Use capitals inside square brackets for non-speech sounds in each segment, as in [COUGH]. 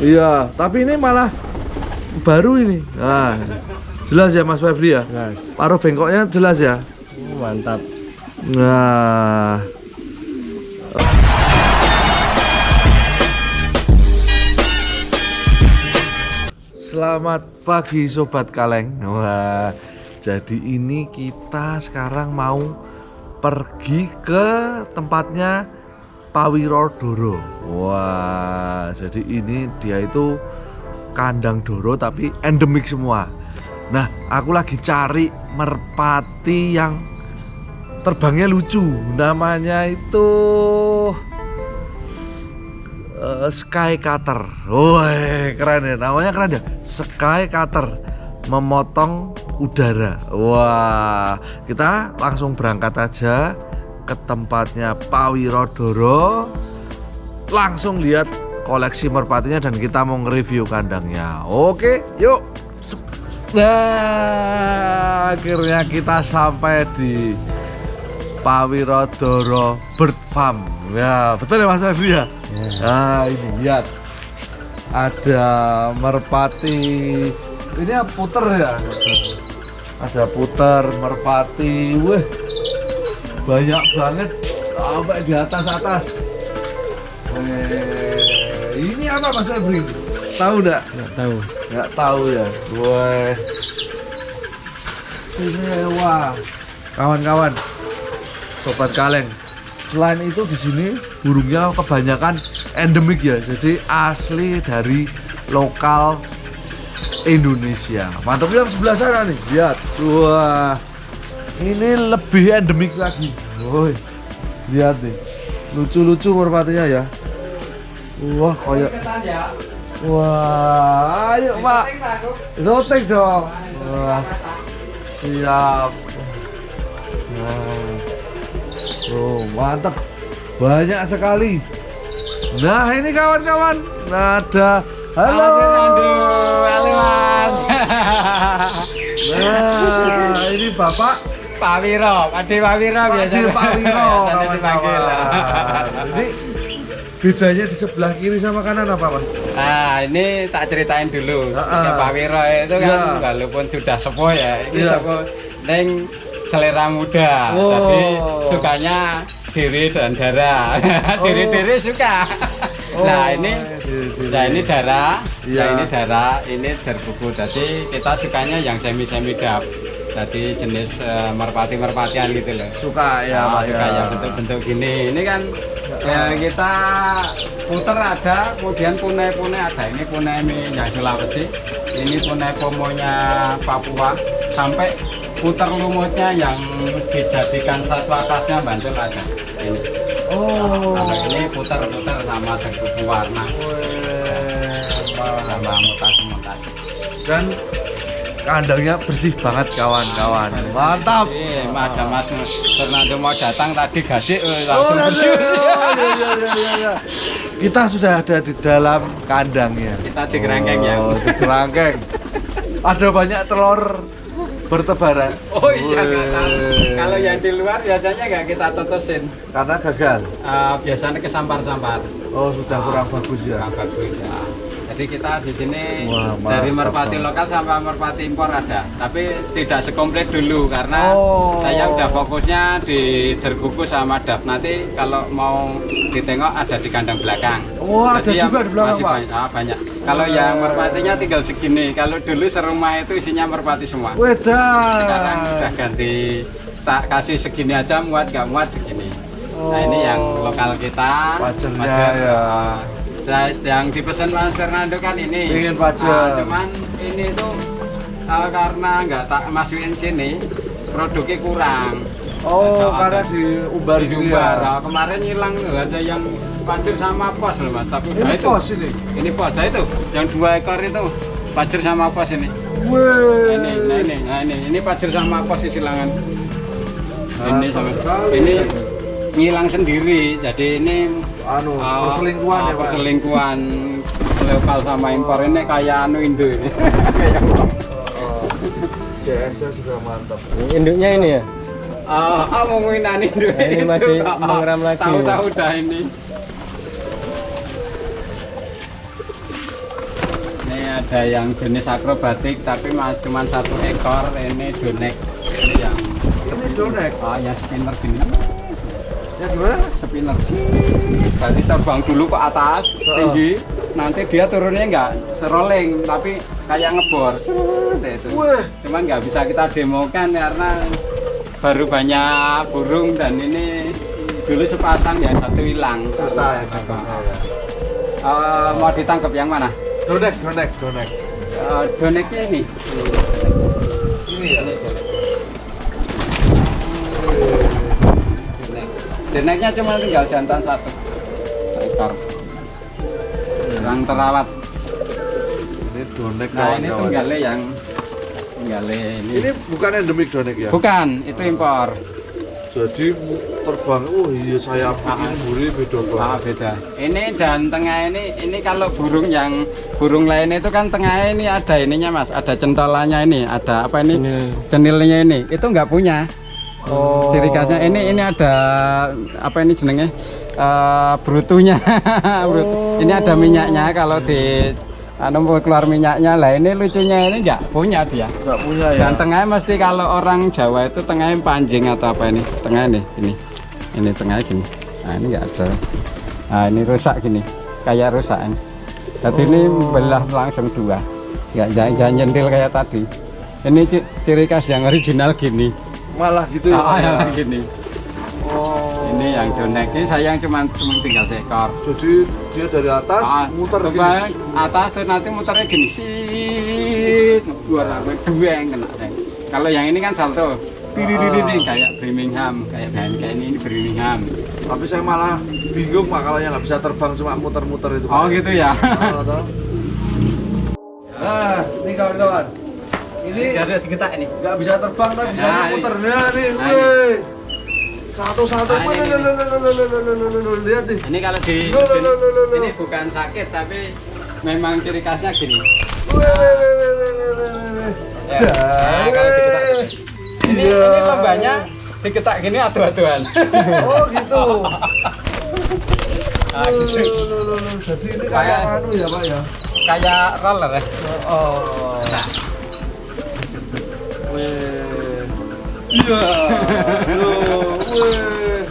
Iya, tapi ini malah baru ini. Nah, jelas ya Mas Febri ya. Nah, Paruh bengkoknya jelas ya. mantap. Nah, Selamat pagi Sobat Kaleng Wah, jadi ini kita sekarang mau pergi ke tempatnya Pawiro Doro Wah, jadi ini dia itu kandang Doro tapi endemik semua Nah, aku lagi cari merpati yang terbangnya lucu Namanya itu eh, Sky Cutter. Woi, keren ya. Namanya keren ya. Sky Cutter memotong udara. Wah, kita langsung berangkat aja ke tempatnya Pawirodoro. Langsung lihat koleksi merpatinya dan kita mau nge-review kandangnya. Oke, yuk. Nah, akhirnya kita sampai di Pawirodoro Bird Farm. Ya, betul ya Mas Febri ya? Nah, ini lihat. Ada merpati. Ini puter ya? Ada puter, merpati. Wih. Banyak banget sampai di atas-atas. Eh, ini apa Mas Febri? Tahu enggak? Nggak tahu. Nggak tahu ya. Wah. Wah. Kawan-kawan. Sobat kaleng. Selain itu di sini burungnya kebanyakan endemik ya. Jadi asli dari lokal Indonesia. Mantap yang sebelah sana nih. Lihat. Wah. Ini lebih endemik lagi. Woi. Lihat nih. Lucu-lucu merpatinya ya. Wah, kayak Wah, ayo Pak. Zotek dong. Wah. Siap. Nah. Oh, mantap. Banyak sekali. Nah, ini kawan-kawan. Ada Halo. Halo, Mas. Nah, ini Bapak Pak Wiro, Ade Pak Wiro biasanya. Pak Wiro, [LAUGHS] Biasanya dipanggil. Ini bedanya di sebelah kiri sama kanan apa, Mas? Nah, ini tak ceritain dulu. Ah, Ya, ah. Pak Wiro itu kan Ya. walaupun sudah sepuh ya, ini Ya. sepuh neng selera muda. Oh. Jadi sukanya diri dan darah. [LAUGHS] Diri-diri suka. nah, ini diri-diri. Nah ini darah, Iya. nah ini darah, ini derbuku. Jadi kita sukanya yang semi-semi dap. Jadi jenis eh, merpati-merpatian gitu loh. suka ya, Nah, suka ya. yang bentuk-bentuk gini. Ini kan ya kita puter ada, kemudian punai-punai ada. Ini punai yang Sulawesi, ini punai pomonya Papua, sampai puter lumutnya yang dijadikan satwa khasnya Bantul ada. Ini. Oh. Kalau ini puter-puter sama derbuku warna sama mutasi-mutasi. Dan kandangnya bersih banget kawan-kawan. Mantap. Iya, Mas, ada Mas Fernando mau datang tadi gasik eh, Oh, langsung iya, bersih. iya, iya, iya, iya, iya. Kita sudah ada di dalam kandangnya. Kita di kerangkeng ya. Oh, di kerangkeng. Ada banyak telur bertebaran. Oh iya. Kalau yang di luar biasanya nggak kita tetesin. karena gagal. Eh, biasanya kesampar-sampar. Oh, sudah kurang bagus ya. Kurang bagus ya. Jadi kita di sini Wah, dari merpati lokal sampai merpati impor ada, tapi tidak sekomplit dulu karena Oh. saya udah fokusnya di derkuku sama dap. Nanti kalau mau ditengok ada di kandang belakang. Oh, ada Jadi yang juga di belakang, masih Pak? Banyak, ah, banyak. Kalau yang merpatinya tinggal segini. Kalau dulu serumah itu isinya merpati semua. Sekarang Wedan. udah ganti tak kasih segini aja muat nggak muat segini. Nah ini yang Oh. lokal kita. Pajernya Pajer, ya. Saya- yang dipesan Mas Fernando kan ini. Ingin pajer. Ah, cuman ini tuh uh, karena nggak tak masukin sini produknya kurang. Oh, Ada- karena diumbar gitu diumbar. ya. Nah, kemarin hilang ada yang pajer sama pos loh mas. Tapi Ini itu. pos ini. Ini pos, nah itu yang dua ekor itu pajer sama pos ini. Ini, nah ini, nah ini, ini pajer sama pos silangan. Ini Mantap sama, ini ngilang sendiri. Jadi ini anu uh, perselingkuhan uh, ya, Pak. perselingkuhan lokal sama impor ini kayak anu Indo ini. [LAUGHS] kayak Oh, CS-nya sudah mantap. Induknya ini ya? Ah, ah mau mainan Indo. Nah, ini masih Ah, ah, mengeram lagi. Tahu-tahu dah ini. ada yang jenis akrobatik tapi cuma satu ekor ini donek ini yang Ini donek. ah yang spinner gini Ya gimana? spinner jadi terbang dulu ke atas Oh. tinggi nanti dia turunnya nggak serolling tapi kayak ngebor itu cuman nggak bisa kita demokan karena baru banyak burung dan ini dulu sepasang ya satu hilang Susah ya. Eh, mau ditangkap yang mana Donek, donek, donek. Eh, doneknya ini Ini ya. Doneknya cuma tinggal jantan satu. Ekor kurang terawat Ini donek nah ini tunggalnya yang tunggalnya ini. Ini bukan endemik donek ya? bukan itu impor. Jadi terbang, oh iya saya bikin Ah. buri beda Ah, banget. beda. Ini dan tengah ini, ini kalau burung yang burung lain itu kan tengah ini ada ininya mas, ada centolannya ini, ada apa ini, cenilnya ini, itu nggak punya. Oh. Ciri khasnya ini ini ada apa ini jenenge Eh, brutunya, [LAUGHS] Brutu. Ini ada minyaknya kalau di anu keluar minyaknya lah ini lucunya ini nggak punya dia. Nggak punya ya? Dan tengahnya mesti kalau orang Jawa itu tengahnya panjang atau apa ini? Tengah ini, ini, ini tengahnya gini. Nah ini nggak ada. Nah ini rusak gini, kayak rusak ini. Jadi ini belah langsung dua. Nggak jangan, jangan nyendil kayak tadi. Ini ci- ciri khas yang original gini. Malah gitu ya? Ah, Pak, ya? [LAUGHS] gini. Oh. Ini yang donek ini sayang cuma cuma tinggal seekor. Jadi dia dari atas Ah, muter gini. atas terus nanti muternya gini sih dua dua yang kena Ceng. kalau yang ini kan salto Dididididi, Ah. kayak Birmingham kayak kayak kayak ini, ini Birmingham Tapi saya malah bingung pak kalau yang nggak bisa terbang cuma muter-muter itu. oh gitu ya Oh. Nah, ini kawan-kawan ini ada digetak ini. nggak bisa terbang tapi bisa nah, muter. nah nih satu-satu nah, lihat nih. Ini kalau di ini bukan sakit tapi memang ciri khasnya gini. Nah. Ya. nah. kalau digetak ini iya. ini lombanya digetak gini adu-aduan. Oh gitu. [LAUGHS] Nah, gitu. Jadi ini kayak anu ya, Pak ya. Kayak roller ya. Oh. Nah. Wih. Iya. Wih.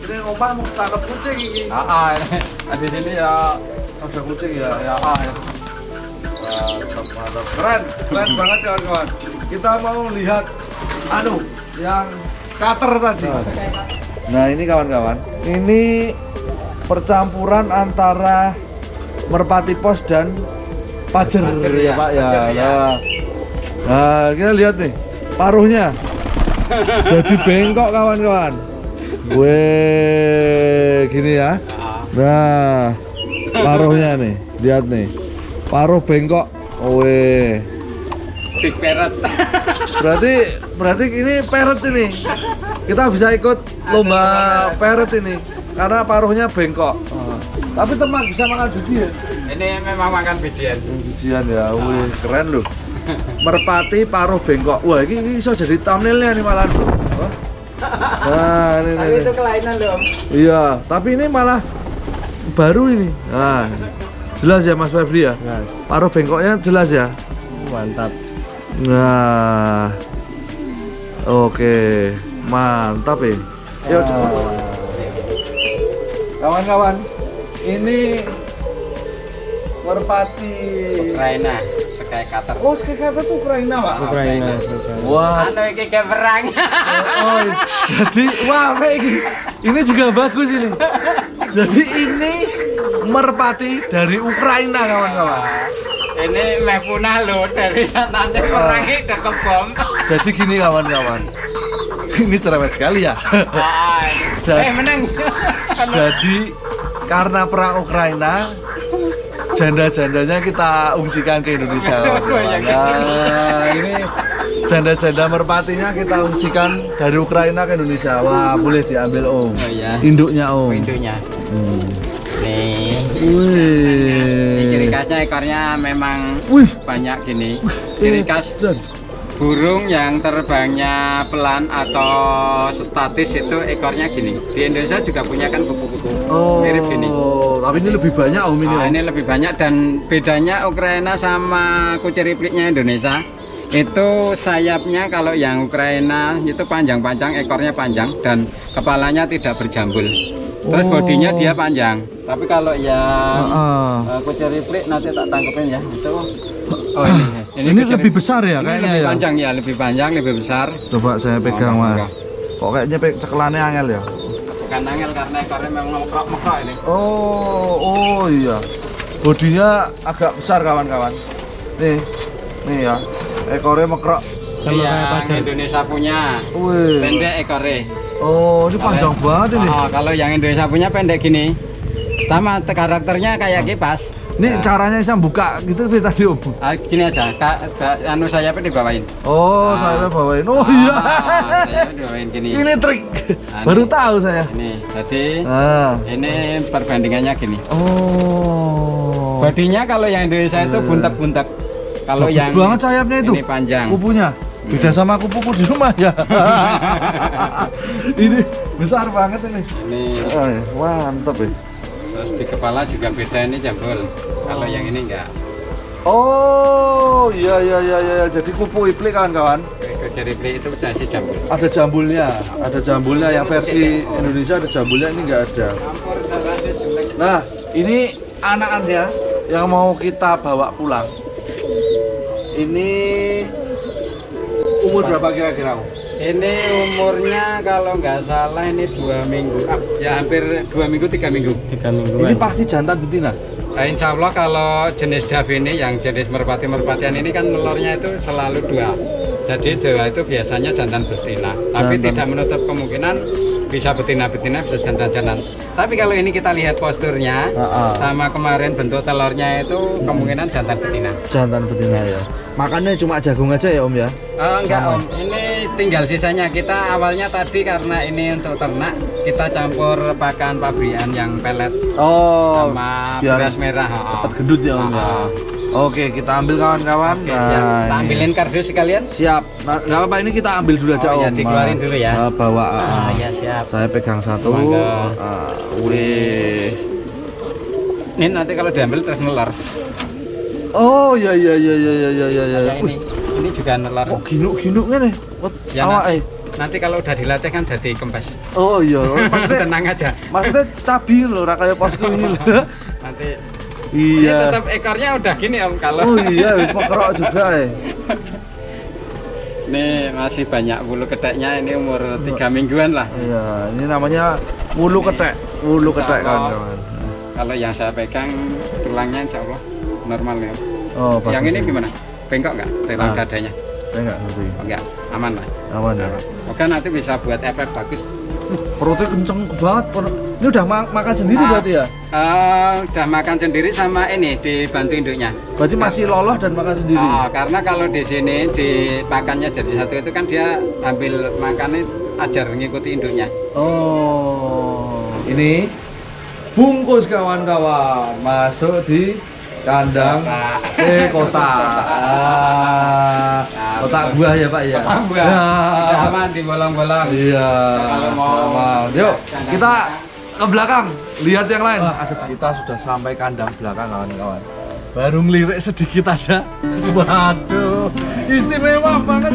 Ini omah mau tangkap kucing ini. ah, ah, di sini ya Ada kucing ya, ya ah ya. Mantap. Keren, keren banget kawan-kawan. Kita mau lihat anu yang cutter tadi. Nah ini kawan-kawan, ini percampuran antara merpati pos dan pajer, Pajer, ya, ya. pak ya. Pajer, ya. Nah. Nah, kita lihat nih paruhnya jadi bengkok kawan-kawan. Weh, gini ya. Nah, paruhnya nih, lihat nih. Paruh bengkok. Weh. big parrot Berarti berarti ini parrot ini. Kita bisa ikut lomba parrot ini karena paruhnya bengkok. Tapi teman bisa makan biji ya? ini memang makan bijian Bijian ya, wih keren loh. Merpati paruh bengkok. Wah, ini, ini bisa jadi thumbnailnya nih malah. Wah. Nah, ini, ini, ini. kelainan loh Iya, tapi ini malah baru ini. Nah, jelas ya Mas Febri ya? Paruh bengkoknya jelas ya? mantap Nah, oke, mantap ya. Yuk, coba. Kawan-kawan, ini merpati. Ukraina kayak cutter Oh, apa tuh Ukraina, Pak? Ukraina Wah, anu iki kayak perang oh, iya. jadi wah gini. Ini juga bagus ini. Jadi ini merpati dari Ukraina, kawan-kawan. ini meh punah loh dari nanti perang itu ke bom Jadi gini kawan-kawan. Ini cerewet sekali ya. Ah, Jadi- eh menang Jadi karena perang Ukraina, janda-jandanya kita ungsikan ke Indonesia. [LAUGHS] Nah, ini janda-janda merpatinya kita ungsikan dari Ukraina ke Indonesia. Wah, boleh diambil Om. Oh, iya. Induknya Om. pintunya Hmm. nih ini ciri Wih. khasnya ekornya memang Wih. banyak gini ciri khas. Burung yang terbangnya pelan atau statis itu ekornya gini. Di Indonesia juga punya kan kupu-kupu mirip gini. tapi ini lebih banyak om ini. Om. ini lebih banyak dan bedanya Ukraina sama kuciripliknya Indonesia itu sayapnya kalau yang Ukraina itu panjang-panjang, ekornya panjang dan kepalanya tidak berjambul. Terus Oh. bodinya dia panjang. Tapi kalau yang Heeh. uh, kuciriplik nanti tak tangkepin ya. Itu oh ini. Ini, kuciriplik. lebih besar ya Ini kayaknya lebih ya. panjang ya, lebih panjang, lebih besar. Coba saya pegang Oh, mas. Kok kayaknya pe cekelannya angel ya? Bukan angel karena ekornya memang mekrok-mekrok ini. Oh, oh iya. Bodinya agak besar kawan-kawan. Nih, nih ya. Ekornya mekrok. Yang Indonesia punya Wih. pendek ekornya. Oh, ini panjang banget ini. Oh, kalau yang Indonesia punya pendek gini. Sama te- karakternya kayak kipas. Ini Nah, caranya saya buka gitu seperti tadi om. ah, gini aja, Kak, Kak, anu sayapnya dibawain. Oh, Ah. saya bawain. Oh Ah, iya. sayapnya dibawain gini. ini trik. Ah, Baru ini. tahu saya. Ini, jadi Ah. ini perbandingannya gini. Oh. Bodinya kalau yang Indonesia itu Eh. buntek-buntek. Kalau yang banget sayapnya itu. ini panjang. Kupunya. Beda sama kupuku di rumah ya. [LAUGHS] ini besar banget ini. Ini Oh, iya. mantap ya. terus di kepala juga beda ini jambul. Kalau yang ini enggak. Oh, iya iya iya iya. Jadi kupu iplik kawan-kawan. Kuciriplik itu dasi jambul. Ada jambulnya, ada jambulnya yang versi Indonesia ada jambulnya ini enggak ada. Nah, ini anakannya yang mau kita bawa pulang. Ini umur berapa kira-kira? Ini umurnya kalau nggak salah ini dua minggu, ah, ya hampir dua minggu tiga minggu. Tiga Ini pasti jantan betina. Nah, insya Allah kalau jenis Dove ini yang jenis merpati merpatian ini kan telurnya itu selalu dua. Jadi dua itu biasanya jantan betina. Tapi Jantan. tidak menutup kemungkinan bisa betina betina bisa jantan jantan. Tapi kalau ini kita lihat posturnya Ah, ah. sama kemarin bentuk telurnya itu kemungkinan jantan betina. Jantan betina ya. Makannya cuma jagung aja ya Om ya. Oh, enggak Sama. om, ini tinggal sisanya kita awalnya tadi karena ini untuk ternak kita campur pakan pabrikan yang pelet Oh, sama biar beras merah. oh. cepat gendut ya Om ya. Oh, oh. Oke, kita ambil kawan-kawan. Siap. Kita ini. ambilin kardus sekalian. Siap. Nah, nggak apa-apa ini kita ambil dulu aja Oh, Om. ya, dikeluarin dulu ya. Ah, bawa. ah, ah. ya siap. Saya pegang satu. Ah, wih. Ini nanti kalau diambil terus nelar. Oh iya iya iya iya iya iya iya. Ya ini, ini juga nelar. Kok ginuk-ginuk ngene? Ya, awak eh. Nanti kalau udah dilatih kan jadi kempes. Oh iya, oh, [LAUGHS] maksudnya Tenang aja. maksudnya cabi loh, ora kayak posku ini. [LAUGHS] Nanti ini iya. tetap ekornya udah gini om kalau. Oh iya, wis mekrok juga eh. Ini masih banyak bulu keteknya. Ini umur tiga mingguan lah. Iya, ini namanya wulu ketek, Insya ketek kawan-kawan. Kalau yang saya pegang tulangnya insya Allah normal ya. Oh, bagus. yang ini gimana? Bengkok nggak? Tulang Ah. dadanya? Saya nggak ngerti. Oh, enggak, aman lah. Aman ya. Oke nanti bisa buat efek bagus. Perutnya kenceng banget. Ini udah ma- makan sendiri Ah. berarti ya? Eh, udah makan sendiri sama ini dibantu induknya. Berarti masih loloh dan makan sendiri. Oh, karena kalau di sini dipakannya jadi satu itu kan dia ambil makannya ajar ngikuti induknya. Oh, ini bungkus kawan-kawan masuk di kandang Kota. eh kota. Ah, kota buah ya Pak ya. Kota buah. Ya. Udah aman di bolong-bolong. Iya. Aman. Yuk kita ke belakang lihat yang lain. Ada kita sudah sampai kandang belakang kawan-kawan. Baru ngelirik sedikit aja. [LAUGHS] Waduh, istimewa banget.